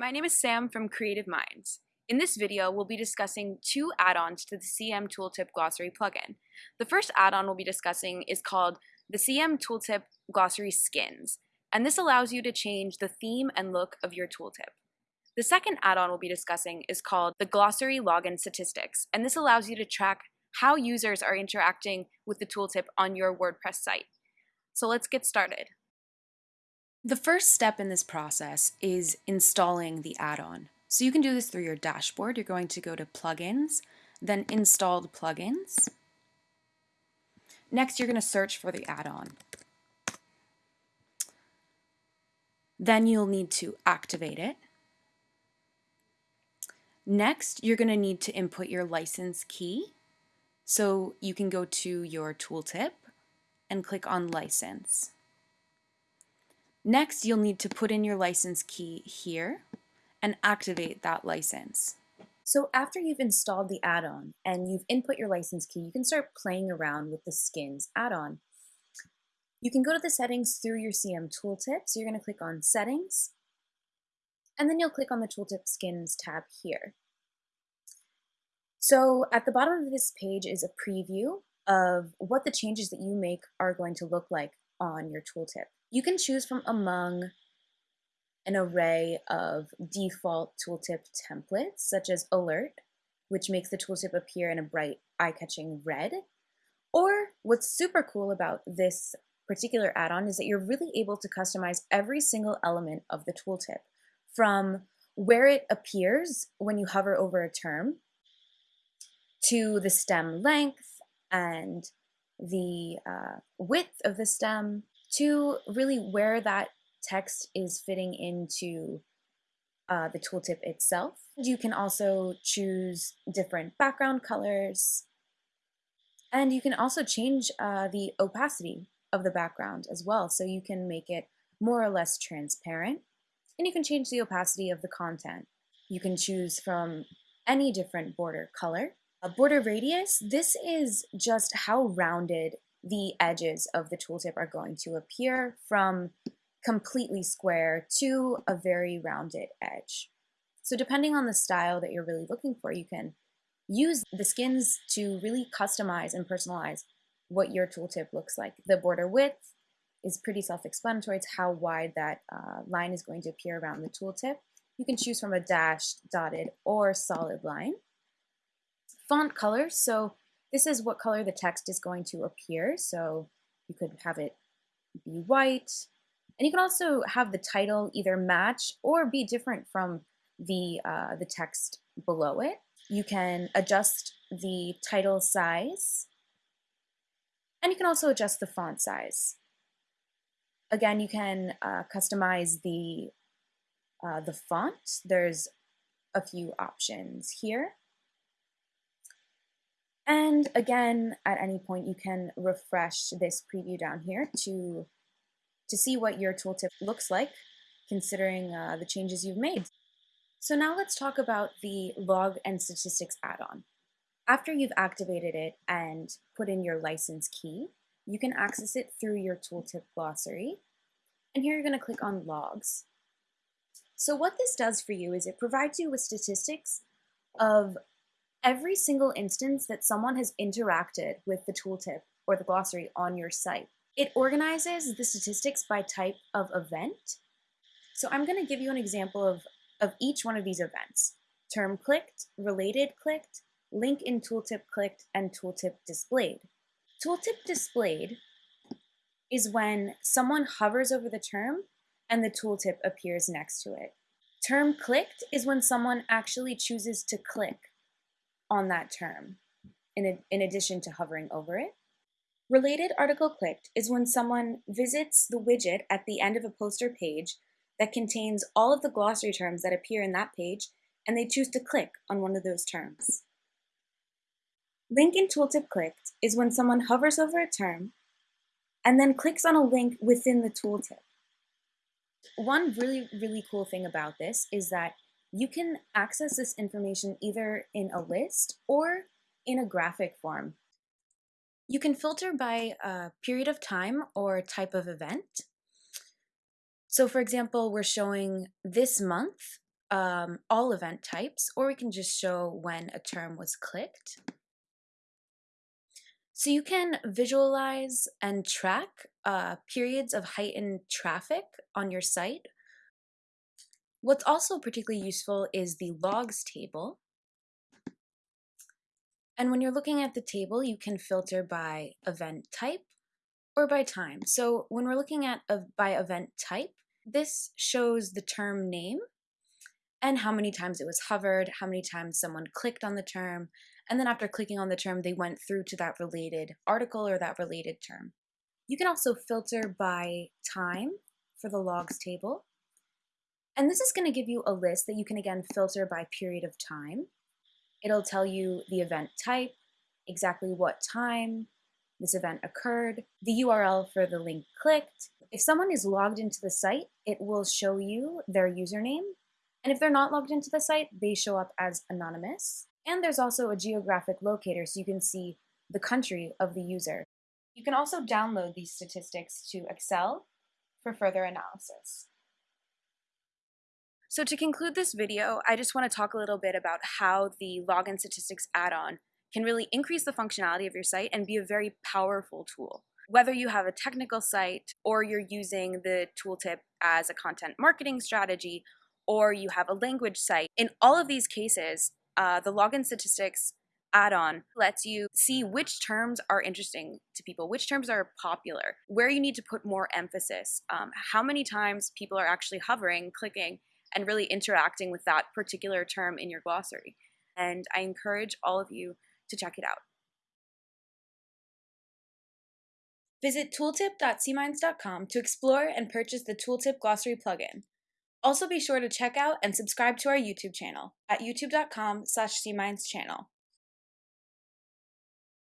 My name is Sam from Creative Minds. In this video, we'll be discussing two add-ons to the CM Tooltip Glossary plugin. The first add-on we'll be discussing is called the CM Tooltip Glossary Skins, and this allows you to change the theme and look of your tooltip. The second add-on we'll be discussing is called the Glossary Log and Statistics, and this allows you to track how users are interacting with the tooltip on your WordPress site. So let's get started. The first step in this process is installing the add-on. So you can do this through your dashboard. You're going to go to Plugins, then Installed Plugins. Next, you're going to search for the add-on. Then you'll need to activate it. Next, you're going to need to input your license key. So you can go to your tooltip and click on License. Next, you'll need to put in your license key here and activate that license. So after you've installed the add-on and you've input your license key, you can start playing around with the skins add-on. You can go to the settings through your CM tooltip. So you're going to click on settings and then you'll click on the tooltip skins tab here. So at the bottom of this page is a preview of what the changes that you make are going to look like on your tooltip. You can choose from among an array of default tooltip templates, such as Alert, which makes the tooltip appear in a bright, eye-catching red. Or what's super cool about this particular add-on is that you're really able to customize every single element of the tooltip, from where it appears when you hover over a term, to the stem length and the uh, width of the stem, to really where that text is fitting into uh, the tooltip itself. You can also choose different background colors, and you can also change uh, the opacity of the background as well. So you can make it more or less transparent, and you can change the opacity of the content. You can choose from any different border color. A border radius, this is just how rounded the edges of the tooltip are going to appear from completely square to a very rounded edge. So depending on the style that you're really looking for, you can use the skins to really customize and personalize what your tooltip looks like. The border width is pretty self-explanatory. It's how wide that uh, line is going to appear around the tooltip. You can choose from a dashed, dotted, or solid line. Font color, so this is what color the text is going to appear. So you could have it be white. And you can also have the title either match or be different from the, uh, the text below it. You can adjust the title size. And you can also adjust the font size. Again, you can uh, customize the, uh, the font. There's a few options here. And again, at any point, you can refresh this preview down here to, to see what your tooltip looks like, considering uh, the changes you've made. So now let's talk about the log and statistics add-on. After you've activated it and put in your license key, you can access it through your tooltip glossary. And here you're going to click on logs. So what this does for you is it provides you with statistics of every single instance that someone has interacted with the tooltip or the glossary on your site. It organizes the statistics by type of event. So I'm going to give you an example of, of each one of these events. Term clicked, related clicked, link in tooltip clicked, and tooltip displayed. Tooltip displayed is when someone hovers over the term and the tooltip appears next to it. Term clicked is when someone actually chooses to click on that term, in, a, in addition to hovering over it. Related article clicked is when someone visits the widget at the end of a poster page that contains all of the glossary terms that appear in that page, and they choose to click on one of those terms. Link in tooltip clicked is when someone hovers over a term and then clicks on a link within the tooltip. One really, really cool thing about this is that you can access this information either in a list or in a graphic form. You can filter by a period of time or type of event. So for example, we're showing this month um, all event types, or we can just show when a term was clicked. So you can visualize and track uh, periods of heightened traffic on your site. What's also particularly useful is the logs table. And when you're looking at the table, you can filter by event type or by time. So when we're looking at a, by event type, this shows the term name and how many times it was hovered, how many times someone clicked on the term, and then after clicking on the term, they went through to that related article or that related term. You can also filter by time for the logs table. And this is going to give you a list that you can again filter by period of time. It'll tell you the event type, exactly what time this event occurred, the URL for the link clicked. If someone is logged into the site, it will show you their username and if they're not logged into the site, they show up as anonymous. And there's also a geographic locator so you can see the country of the user. You can also download these statistics to Excel for further analysis. So to conclude this video, I just want to talk a little bit about how the Log and Statistics add-on can really increase the functionality of your site and be a very powerful tool. Whether you have a technical site or you're using the tooltip as a content marketing strategy or you have a language site. In all of these cases, uh, the log and statistics add-on lets you see which terms are interesting to people, which terms are popular, where you need to put more emphasis, um, how many times people are actually hovering, clicking, and really interacting with that particular term in your glossary. And I encourage all of you to check it out. Visit tooltip.cminds.com to explore and purchase the Tooltip Glossary plugin. Also be sure to check out and subscribe to our YouTube channel at youtube.com slash cmindschannel.